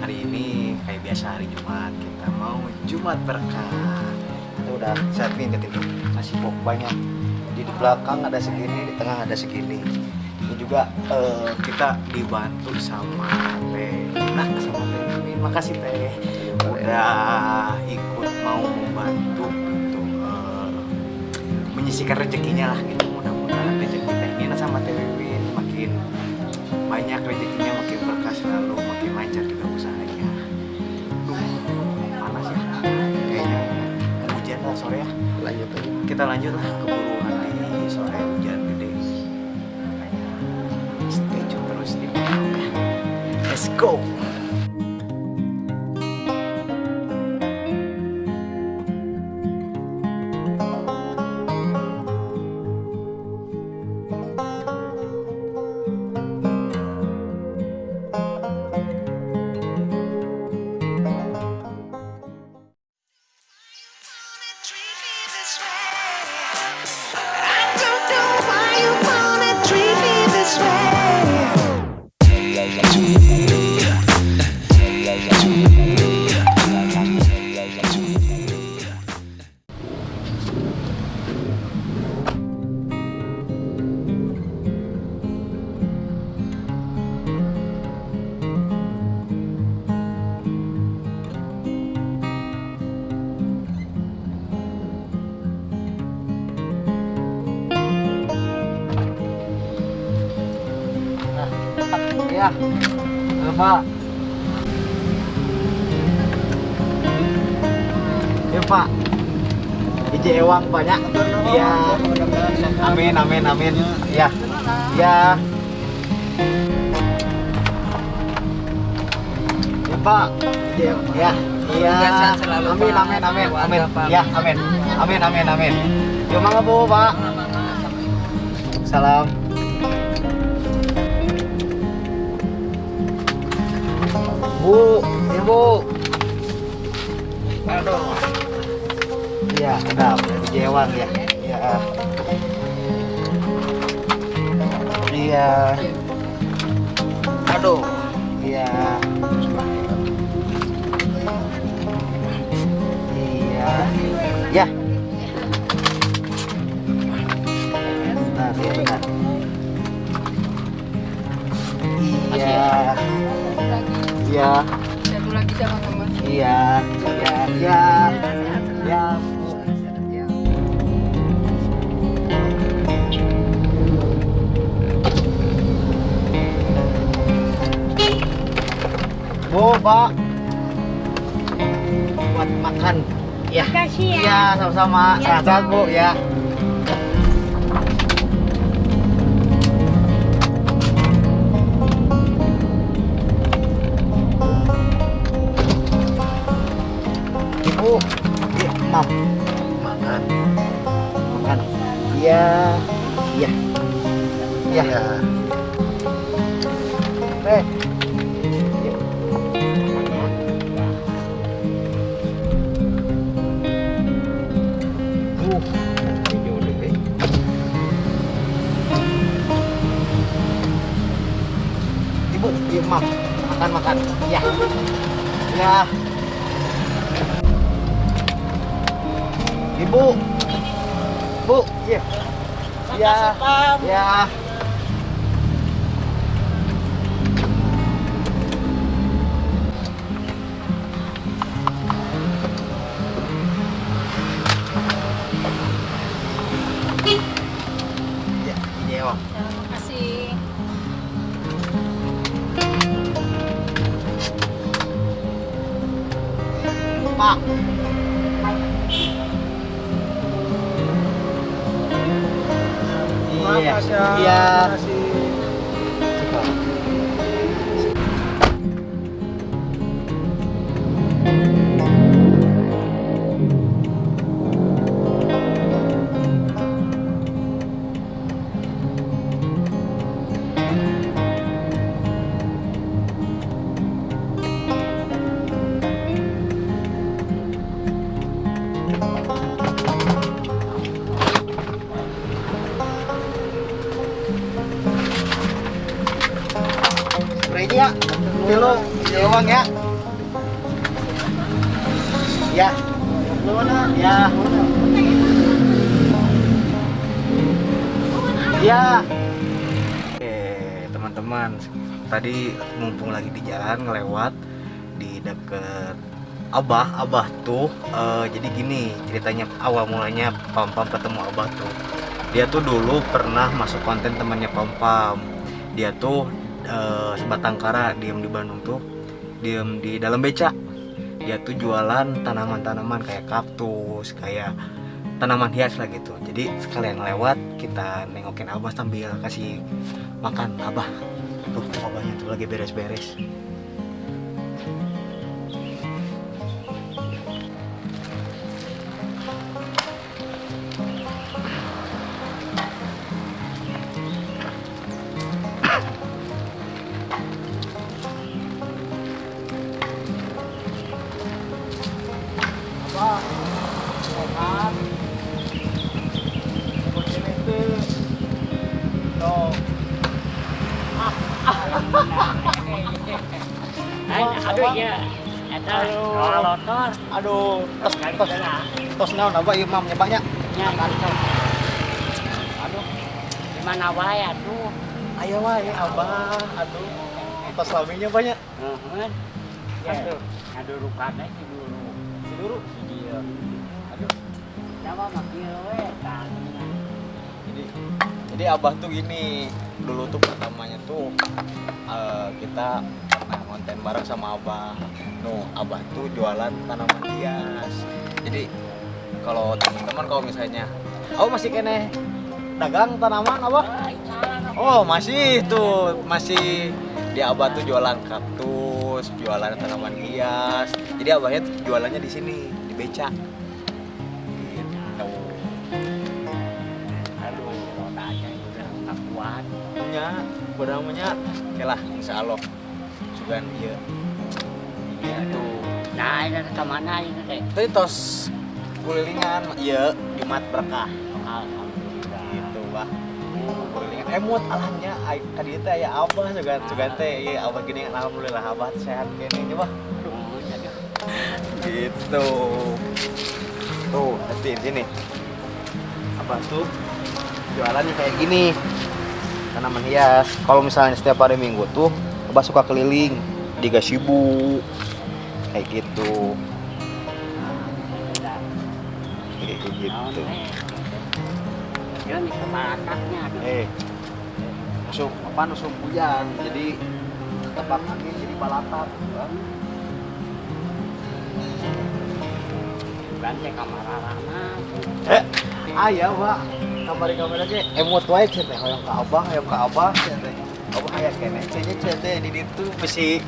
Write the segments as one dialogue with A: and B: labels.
A: Hari ini kayak biasa hari Jumat Kita mau Jumat berkah. Kita udah siapin ke tim Nasi pok banyak. Di belakang ada segini, di tengah ada segini. Ini juga eh, kita dibantu sama Teh. Nah sama Teh Mimin. Makasih Teh. Udah ikut mau membantu gitu eh, Menyisikan rezekinya lah gitu. Mudah-mudahan rezeki Teh Nina sama Teh Mimin makin banyak rezekinya kita lanjut lah keburu nanti sore hujan gede. Stay tune terus di ya let's go ya. Pak. Ya Pak. Ije ewang banyak. Iya. Amin amin amin. Ya. Ya. Ya Pak. Ije ya. Iya amin amin amin. Amin. Ya amin. Amin amin amin. Yuk mangga Bu Pak. Salam Bu, Ibu. Aduh. Iya, udah udah jewang ya. Iya. Iya. Aduh. Iya. Iya. Ya. Bentar, ya bentar. Iya. Iya.
B: Satu lagi sama teman.
A: Iya, iya, iya. Ya, Bu. Pak. Buat makan. Ya.
B: Makasih ya.
A: Iya, sama-sama.
B: Ya,
A: Sehat, Bu, ya. Ibu, iya, mam, makan, makan. Iya, iya, iya. Iya. Deh. eh. Ibu, iya, mam, makan, makan. Iya, iya. Ibu. Bu, iya. Ya. Ya. Ya, ya. Ya. Mana? Ya. Ya. Oke, teman-teman. Tadi mumpung lagi di jalan ngelewat di deket Abah, Abah tuh eh, jadi gini ceritanya awal mulanya Pam Pam ketemu Abah tuh. Dia tuh dulu pernah masuk konten temannya Pam Pam. Dia tuh eh, sebatang kara diem di Bandung tuh, diem di dalam beca. Dia tuh jualan tanaman-tanaman kayak kaktus, kayak tanaman hias lah gitu. Jadi sekalian lewat kita nengokin Abah sambil kasih makan Abah. Tuh Abahnya tuh lagi beres-beres.
C: Aduh ya eta
A: Aduh, tos tos tos
C: aduh gimana wae atuh
A: Aya wae abah, aduh. Tos laminya banyak.
C: aduh aduh si dulu
A: Si dulu.
C: si dia aduh nyawa mah
A: Jadi jadi abah tuh gini, dulu tuh pertamanya tuh eh, kita pernah konten bareng sama abah. No, abah tuh jualan tanaman hias. Jadi kalau teman-teman kalau misalnya, oh masih kene dagang tanaman abah? Oh masih tuh masih di abah tuh jualan kaktus, jualan tanaman hias. Jadi abahnya jualannya di sini di beca. Punya, kurang punya. Oke lah, insya Allah. Sugan iya. Gitu.
C: nah ini ke mana ini teh
A: Tadi tos kulilingan, iya Jumat berkah.
C: alhamdulillah
A: Gitu bah. Kulilingan emot alahnya ai- tadi teh ya abah juga juga teh iya abah gini alhamdulillah abah sehat bah.
C: Oh, aduh.
A: Gitu. Tuh, nanti sini. Apa tuh? Jualannya kayak gini. Tanaman hias. Kalau misalnya setiap hari Minggu tuh, Abah suka keliling di Gasibu. Kayak gitu. Kayak gitu.
C: Ya.
A: Eh, musuh apa musuh hujan. Jadi ketebak angin jadi balatak. Bang.
C: Ganti kamar rana.
A: Eh, ayah, Pak. Kamari-kamari emot wae cenah teh hoyong ka Abah, hoyong ka Abah cenah teh. Abah aya keneh cenah cenah teh di ditu bisi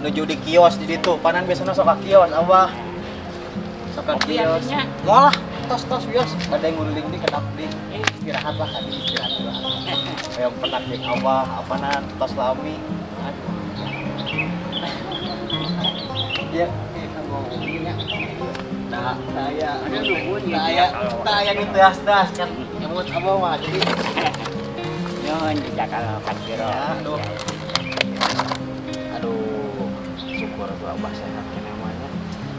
A: nuju di kios di ditu. Panan biasana sok ka kios Abah. Sok ka kios.
C: artinya?
A: Moal lah, tos-tos wios. Ada yang nguling di kedap di istirahat lah tadi istirahat lah. Hoyong penak di Abah, apanan tos lami. Ya. Saya
C: Ada nungguin
A: ya,
C: ya kalau
A: yang itu das kan. Emot apa mah jadi
C: Nyon di Jakarta Kaciro.
A: Aduh. aduh syukur tuh abah sehat kan namanya.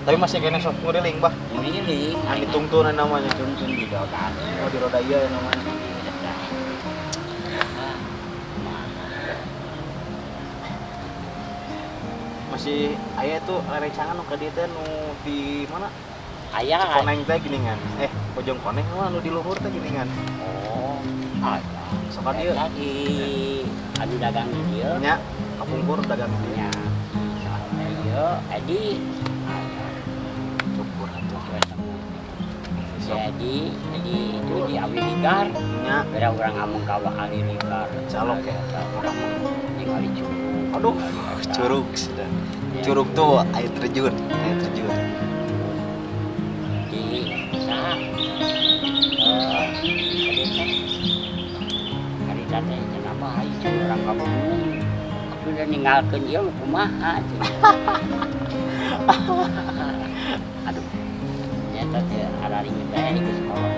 A: Tapi masih kena sok ngudeling bah
C: Ini
A: yang ditungtunan namanya.
C: Tuntun di dokan.
A: oh di roda iya ya namanya. Masih ayah tuh rerencangan nu ka dieu teh nu di mana
C: Ayah
A: koneng teh geuningan eh pojong koneng mah nu di luhur teh geuningan
C: Oh, ayah.
A: sok ka dieu
C: Lagi anu dagang di dia.
A: nya kapungkur dagang di
C: Ya. Ayo, Edi.
A: syukur atuh.
C: Jadi, jadi itu di Awi Ligar.
A: nya
C: Beda orang ngomong kawa kali Ligar.
A: Calok ya?
C: Di kali curug.
A: aduh curug sudah curug tuh air terjun air terjun
C: eh teh kenapa orang. Aku udah ninggalkeun ieu mah kumaha. Aduh. Nyata teh ada ringin teh di sekolah.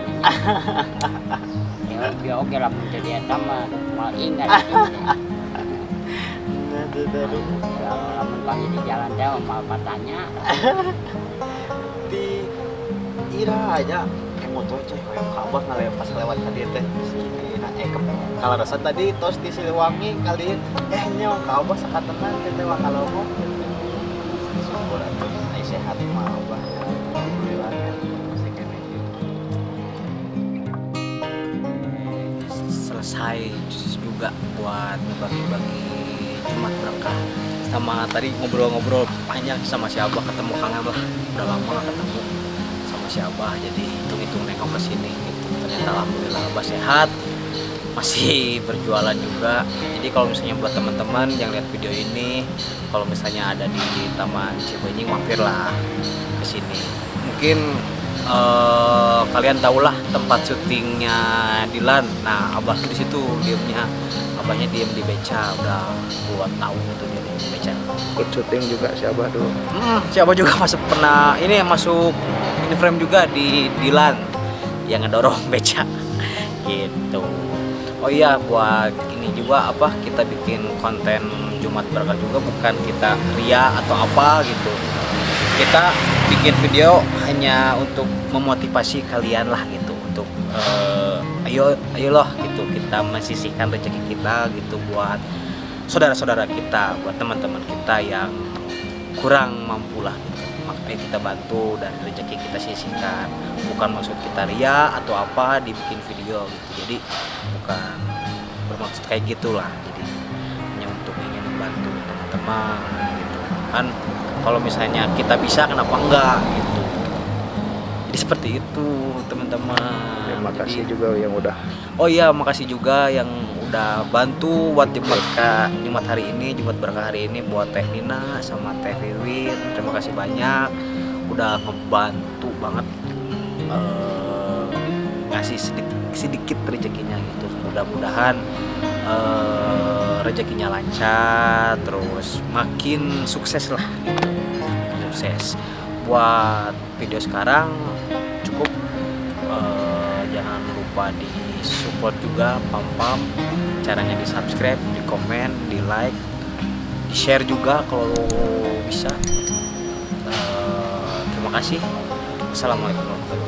C: Ya, ya oke lah mun jadi eta mah mal ingat.
A: aduh aduh
C: Lamun di jalan teh mau patanya
A: di ira aja eh motor coy. Kayak kabar ngalih pas lewat tadi teh. Nah eh kalau rasa tadi tos di Siliwangi kali eh nyawa kabar sakatenan kita mah kalau mau syukur atuh ai sehat mah abah alhamdulillah ya. Masih kene selesai juga buat bagi-bagi Jumat berkah. Sama tadi ngobrol-ngobrol banyak sama si Abah ketemu kangen lah udah lama gak ketemu si Abah jadi hitung-hitung nengok ke sini ternyata alhamdulillah Abah sehat masih berjualan juga. Jadi kalau misalnya buat teman-teman yang lihat video ini kalau misalnya ada di Taman Cibenying mampirlah ke sini. Mungkin eh, kalian tahulah tempat syutingnya Dilan. Nah Abah tuh di situ diemnya abahnya diem di beca udah buat tahun itu dia di beca.
D: Ikut syuting juga si Abah dulu
A: Hmm, siapa juga masuk pernah ini masuk ini frame juga di Dilan. Yang ngedorong beca. Gitu. Oh iya buat ini juga apa kita bikin konten Jumat Berkah juga bukan kita ria atau apa gitu. Kita bikin video hanya untuk memotivasi kalian lah gitu untuk eh, ayo ayolah gitu kita mesisihkan rezeki kita gitu buat saudara-saudara kita, buat teman-teman kita yang kurang mampu lah gitu. makanya kita bantu dari rezeki kita sisihkan. Bukan maksud kita ria atau apa dibikin video gitu. Jadi bukan bermaksud kayak gitulah. Jadi hanya untuk ingin membantu teman-teman gitu. Kan kalau misalnya kita bisa kenapa enggak gitu jadi seperti itu teman-teman
D: terima
A: Jadi-
D: kasih juga yang udah
A: Oh iya, makasih juga yang udah bantu buat Jumat Jumat hari ini, Jumat Berkah hari ini buat Teh Nina sama Teh Wiwin. Terima kasih banyak udah ngebantu banget eh, ngasih sedikit, sedikit rezekinya gitu. Mudah-mudahan eh, rezekinya lancar, terus makin sukses lah gitu. Sukses. Buat video sekarang cukup eh, jangan lupa di support juga pam pam. Caranya di subscribe di komen di like di share juga kalau bisa. Eh, terima kasih. Assalamualaikum